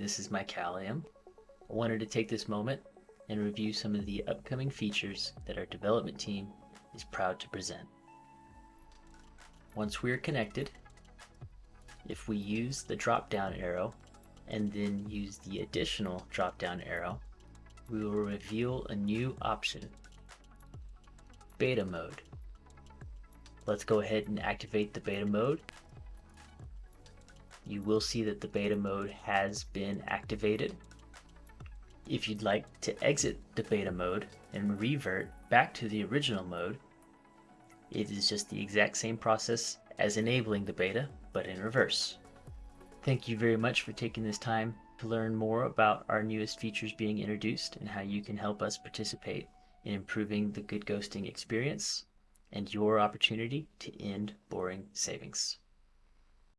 this is my Callium. I wanted to take this moment and review some of the upcoming features that our development team is proud to present. Once we are connected, if we use the drop-down arrow and then use the additional drop-down arrow, we will reveal a new option, beta mode. Let's go ahead and activate the beta mode. You will see that the beta mode has been activated. If you'd like to exit the beta mode and revert back to the original mode, it is just the exact same process as enabling the beta, but in reverse. Thank you very much for taking this time to learn more about our newest features being introduced and how you can help us participate in improving the GoodGhosting experience and your opportunity to end boring savings.